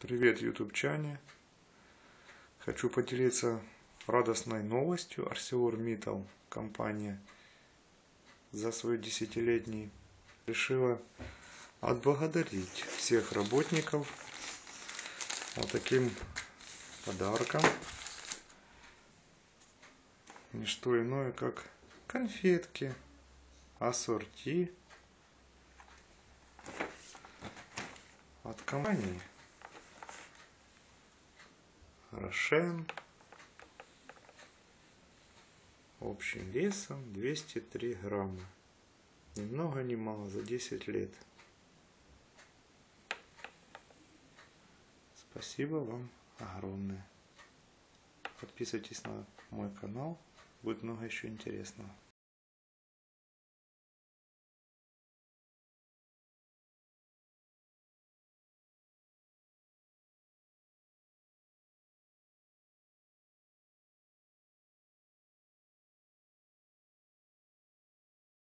Привет, ютубчане! Хочу поделиться радостной новостью. ArcelorMittal компания за свой десятилетний решила отблагодарить всех работников вот таким подарком. Не что иное, как конфетки, ассорти от компании Рошен общим весом 203 грамма. Ни много ни мало за 10 лет. Спасибо вам огромное. Подписывайтесь на мой канал. Будет много еще интересного.